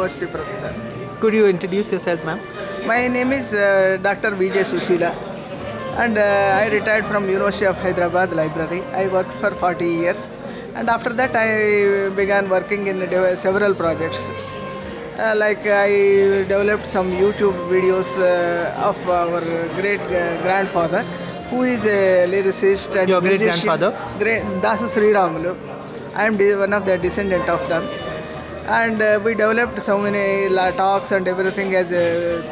University professor. Could you introduce yourself, ma'am? My name is uh, Dr. Vijay Susila and uh, I retired from University of Hyderabad Library. I worked for 40 years and after that I began working in several projects. Uh, like I developed some YouTube videos uh, of our great uh, grandfather who is a lyricist and Your great musician. grandfather? Great Dasu Sri Ramulu. I am one of the descendant of them and uh, we developed so many talks and everything as uh,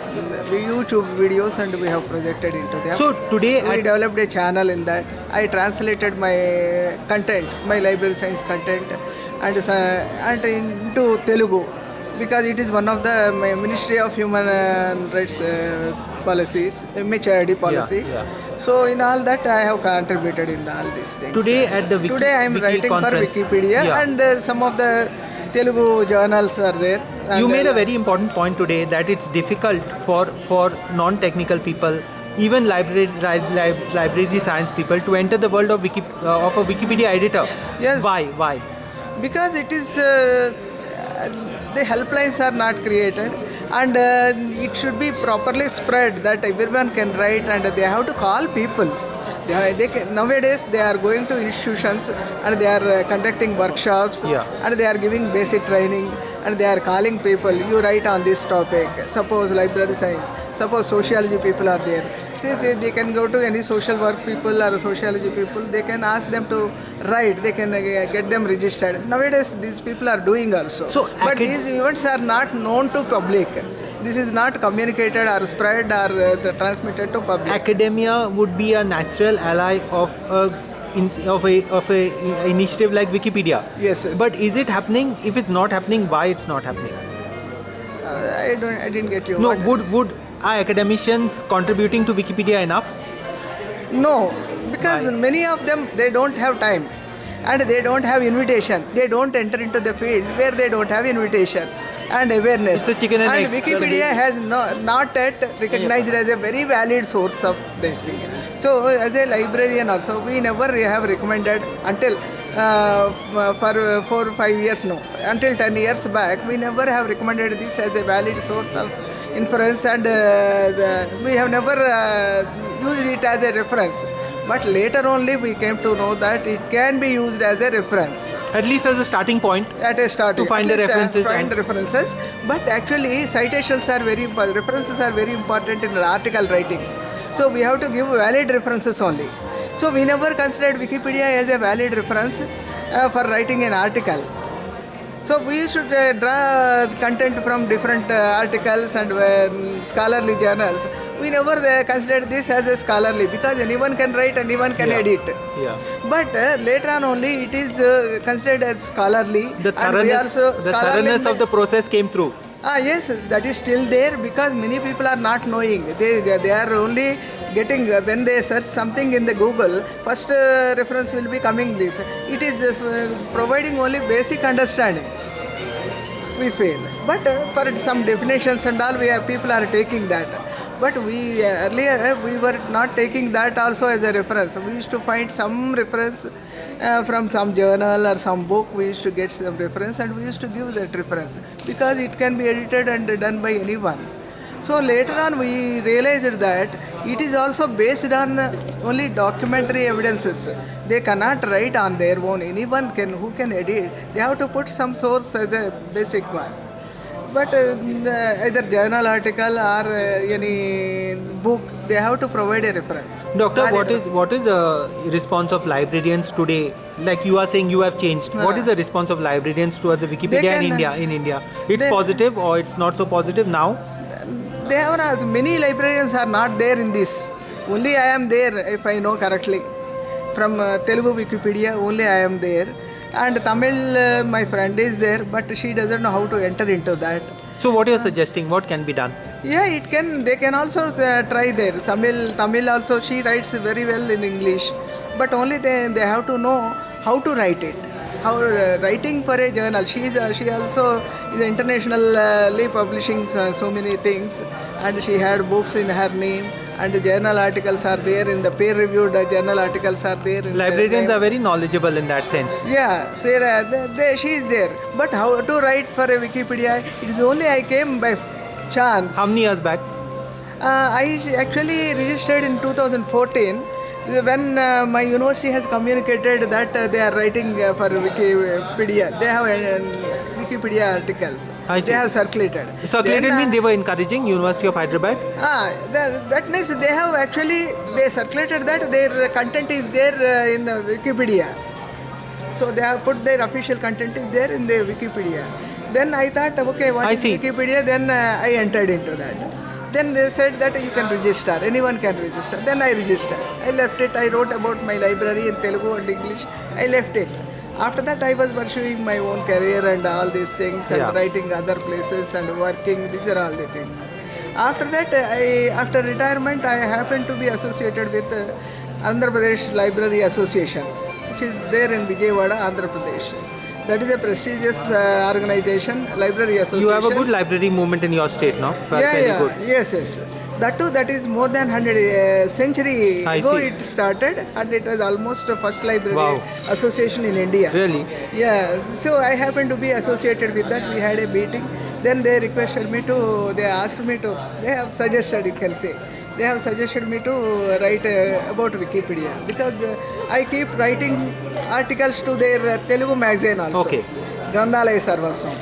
YouTube videos and we have projected into them. So today we developed a channel in that. I translated my content, my library science content, and uh, and into Telugu because it is one of the my Ministry of Human uh, Rights uh, policies, MHRD policy. yeah. So in all that I have contributed in all these things. Today at the Wiki- today I am Wiki writing conference. for Wikipedia Yeah. and uh, some of the Telugu journals are there. you made a very important point today that it's difficult for for non-technical people even library li- li- library science people to enter the world of Wiki, uh, of a wikipedia editor Yes. why why because it is uh, the helplines are not created and uh, it should be properly spread that everyone can write and they have to call people they, they can, nowadays they are going to institutions and they are uh, conducting workshops Yeah. and they are giving basic training and they are calling people you write on this topic. Suppose library science suppose sociology people are there. See, they, they can go to any social work people or sociology people they can ask them to write they can uh, get them registered. Nowadays these people are doing also. So, but these events are not known to public this is not communicated or spread or uh, transmitted to public. Academia would be a natural ally of a in, of a of a initiative like wikipedia. Yes, yes. but is it happening? If it's not happening why it's not happening? Uh, i don't i didn't get you. No What- would would are academicians contributing to wikipedia enough? No, because many of them they don't have time. And they don't have invitation. They don't enter into the field where they don't have invitation and awareness. It's a chicken and egg. Wikipedia has no, not yet recognized as a very valid source of this thing. So as a librarian also, we never have recommended until uh, for uh, four or five years now until 10 years back, we never have recommended this as a valid source of inference and uh, the, we have never uh, used it as a reference. But later only we came to know that it can be used as a reference. At least as a starting point at a start To find the uh, references find references. But actually citations are very important references are very important in article writing. So we have to give valid references only. So we never considered wikipedia as a valid reference uh, for writing an article so we should uh, draw content from different uh, articles and uh, scholarly journals. We never uh, considered this as a scholarly because anyone can write, anyone can Yeah. edit. yeah But uh, later on only it is uh, considered as scholarly. the and we thoroughness, also the thoroughness of the process came through Ah yes, that is still there because many people are not knowing. They they, they are only getting uh, when they search something in the Google. First uh, reference will be coming this. It is just uh, providing only basic understanding. We fail, but uh, for some definitions and all, we have, people are taking that. But we uh, earlier uh, we were not taking that also as a reference. We used to find some reference uh, from some journal or some book. We used to get some reference and we used to give that reference because it can be edited and done by anyone. So later on we realized that it is also based on only documentary evidences. They cannot write on their own. Anyone can who can edit. They have to put some source as a basic one. But uh, either journal article or uh, any book, they have to provide a reference. Doctor, Valid what is what is the response of librarians today? Like you are saying, you have changed. What Ah. is the response of librarians towards the Wikipedia can, in uh, India? In India, it's they- positive or it's not so positive now. They have not, many librarians are not there in this. Only I am there, if I know correctly. From uh, Telugu Wikipedia, only I am there. And Tamil, uh, my friend is there, but she doesn't know how to enter into that. So, what you are suggesting? What can be done? Yeah, it can. They can also uh, try there. Tamil, Tamil also. She writes very well in English, but only they they have to know how to write it. How uh, writing for a journal. She is uh, she also is internationally publishing so, so many things, and she had books in her name, and the journal articles are there in the peer-reviewed uh, journal articles are there. in the- Librarians are very knowledgeable in that sense. yeah, uh, there, there, she is there. But how to write for a Wikipedia? It is only I came by chance. How many years back? Uh, I actually registered in 2014 when uh, my university has communicated that uh, they are writing uh, for Wikipedia. They have uh, Wikipedia articles. I. They have circulated. Circulated Then, means they were encouraging University of Hyderabad. Ah, that, that means they have actually they circulated that their content is there uh, in uh, Wikipedia. So they have put their official content is there in the Wikipedia. Then I thought, okay, what I is see. Wikipedia? Then uh, I entered into that. Then they said that you can register, anyone can register. Then I registered. I left it. I wrote about my library in Telugu and English. I left it. After that, I was pursuing my own career and all these things and Yeah. writing other places and working. These are all the things. After that, I after retirement, I happened to be associated with uh, Andhra Pradesh Library Association, which is there in Vijayawada, Andhra Pradesh. That is a prestigious uh, organization, library association. You have a good library movement in your state now. That's yeah, yeah, good. yes, yes. That too, that is more than hundred uh, century I ago see. it started, and it was almost the first library Wow. association in India. Really? Yeah, so I happened to be associated with that. We had a meeting. Then they requested me to, they asked me to, they have suggested, you can say, they have suggested me to write uh, about Wikipedia because uh, I keep writing articles to their uh, Telugu magazine also. Okay. Grandhalaya Sarvaswam.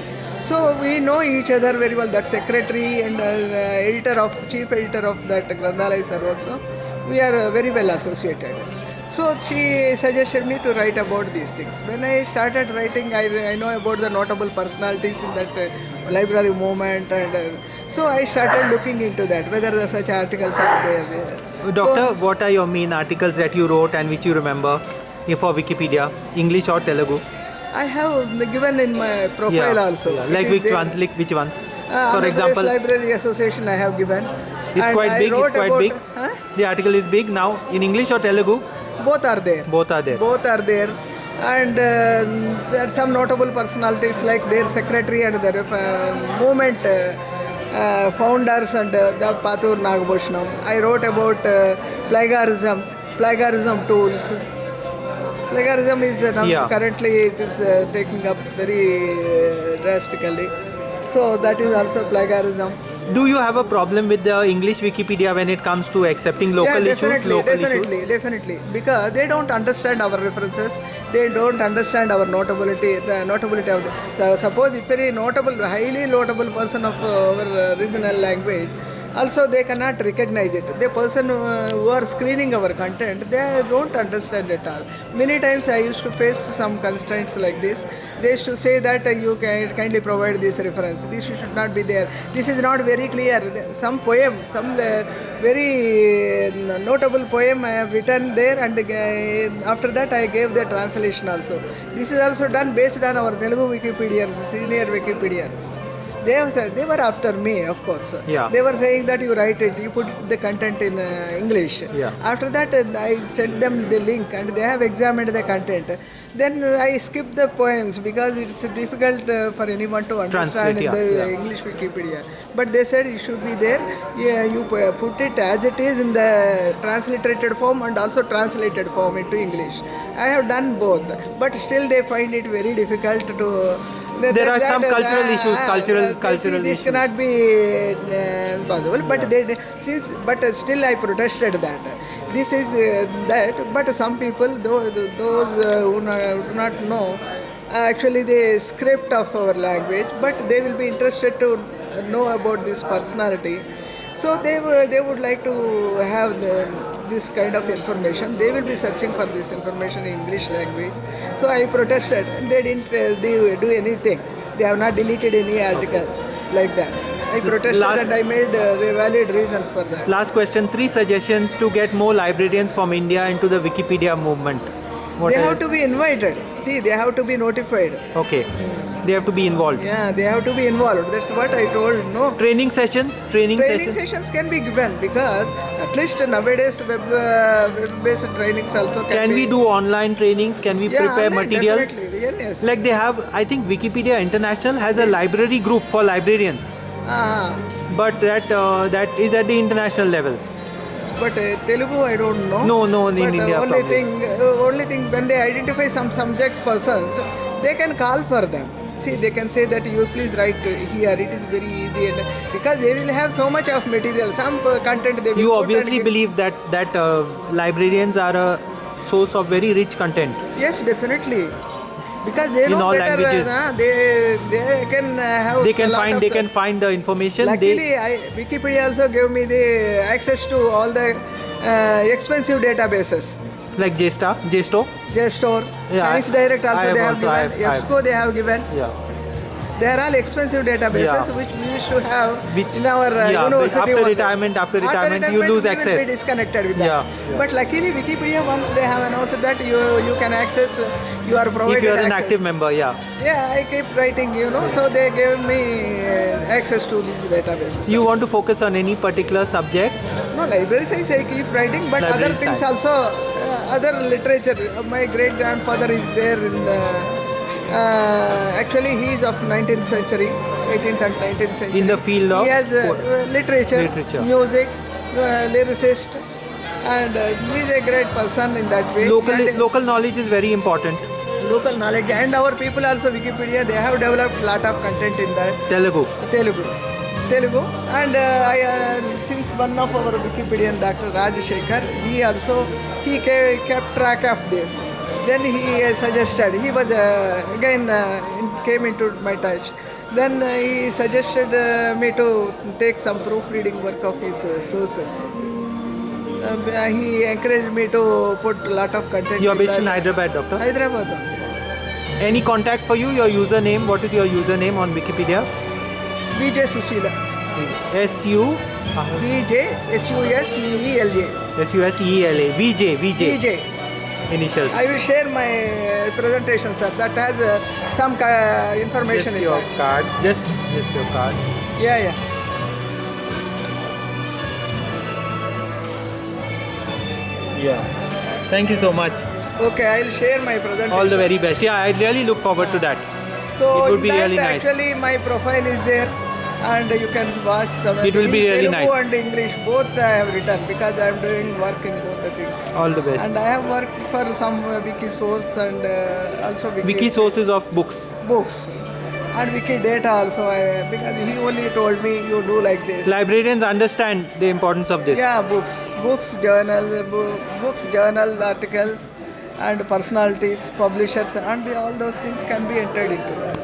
So we know each other very well. That secretary and uh, editor of, chief editor of that Grandhalaya Sarvaswam, we are uh, very well associated. So she suggested me to write about these things. When I started writing, I, I know about the notable personalities in that uh, library movement, and uh, so I started looking into that whether the such articles are there. there. Doctor, So, what are your main articles that you wrote and which you remember for Wikipedia, English or Telugu? I have given in my profile also. yeah. Like which ones? Like which ones? Uh, for example, Library Association I have given. it's And quite I big. It's quite about- big. Huh? The article is big now in English or Telugu. Both are there. Both are there. Both are there. And uh, there are some notable personalities like their secretary and their uh, movement uh, founders and uh, the Paturi Nagabhushanam. I wrote about uh, plagiarism, plagiarism tools. Plagiarism is uh, now Yeah. currently it is uh, taking up very uh, drastically. So that is also plagiarism. Do you have a problem with the English Wikipedia when it comes to accepting local yeah, issues? definitely, Local definitely, issues? definitely. Because they don't understand our references, they don't understand our notability, the notability of the. So suppose if very notable, highly notable person of uh, our regional language, also they cannot recognize it. The person uh, who are screening our content, they don't understand at all. Many times I used to face some constraints like this. They used to say that you can kindly provide this reference. This should not be there. This is not very clear. Some poem, some uh, very uh, notable poem I have written there, and after that I gave the translation also. This is also done based on our Telugu Wikipedians, senior Wikipedians. They have said they were after me, of course. Yeah. They were saying that you write it, you put the content in uh, English. Yeah. After that, uh, I sent them the link, and they have examined the content. Then I skipped the poems because it's difficult uh, for anyone to understand in the yeah, yeah. English Wikipedia. But they said it should be there. Yeah, you pu- put it as it is in the transliterated form and also translated form into English. I have done both, but still they find it very difficult to. There that- are some that- cultural uh, issues, cultural- uh, cultural see, this issues. cannot be uh, possible. But they since but uh, still I protested that. This is uh, that. But some people, though, those uh, who no- do not know actually the script of our language, but they will be interested to know about this personality. So they were, they would like to have the, this kind of information. They will be searching for this information in English language. So I protested. and They didn't uh, do, do anything. They have not deleted any article like that. I protested Last- and I made uh, valid reasons for that. Last question: Three suggestions to get more librarians from India into the Wikipedia movement. What they have to be invited. See, they have to be notified. Okay, they have to be involved. Yeah, they have to be involved. That's what I told. No, Training sessions, training, training sessions. sessions can be given because at least nowadays web, uh, web-based trainings also can, be. Can be. we do online trainings? Can we yeah, prepare online, materials? Definitely, yes. Like they have, I think Wikipedia International has a library group for librarians, Ah, but that uh, that is at the international level. But uh, Telugu I don't know. No, no, in but, uh, India only probably. thing, uh, only thing when they identify some subject persons, they can call for them. See, they can say that you please write here. It is very easy, and because they will have so much of material, some uh, content they will. You obviously believe that that uh, librarians are a source of very rich content. Yes, definitely. Because they In know all better, languages. uh, they they can uh, have. They can find they can find the information. Luckily, They, I, Wikipedia also gave me the access to all the uh, expensive databases. like JSTOR, JSTOR. JSTOR, Yeah, Science I- Direct also I have they have also- given, I have- EBSCO they have given. Yeah. They are all expensive databases Yeah. which we used to have Which- in our uh, yeah, university. after only. retirement- after retirement, you lose we Will access. be disconnected with that. Yeah, yeah. But luckily, Wikipedia once they have announced that you you can access, you are provided If you are an active member, yeah. Yeah, I keep writing, you know. So they gave me uh, access to these databases. You want to focus on any particular subject? No, library science I keep writing, but Library other things science. also, uh, other literature. My great grandfather is there in the. Uh, actually, he is of 19th century, 18th and 19th century. In the field of He has uh, uh, literature, Literature. music, uh, lyricist, and uh, he is a great person in that way. Local And local knowledge is very important. local knowledge, and our people also Wikipedia. They have developed lot of content in that. Telugu. Telugu. Telugu and uh, I, uh, since one of our Wikipedian Dr. Rajashekhar, he also he ke- kept track of this. Then he suggested he was uh, again uh, came into my touch. Then uh, he suggested me to take some proofreading work of his sources. He encouraged me to put a lot of content. You are based in. Hyderabad, doctor. Hyderabad. Any contact for you? Your username? What is your username on Wikipedia? BJ Susila. S U BJ S U S U E L J. S U S E L A V J V J BJ. Initials. I will share my uh, presentation, sir. That has uh, some information Just in your that. card. Just just your card. Yeah, yeah. Yeah. Thank you so much. Okay, I'll share my presentation. All the very best. Yeah, I really look forward to that. So it would be that really nice. actually my profile is there, and you can watch some. It will be really Telugu nice. and English both I have written because I am doing work in both the things. All the best. And I have worked for some uh, wiki source and uh, also wiki, Wiki sources of books. books and wiki data also. I, because he only told me you do like this. Librarians understand the importance of this. Yeah, books, books, journal, books, journal articles, and personalities, publishers, and all those things can be entered into that.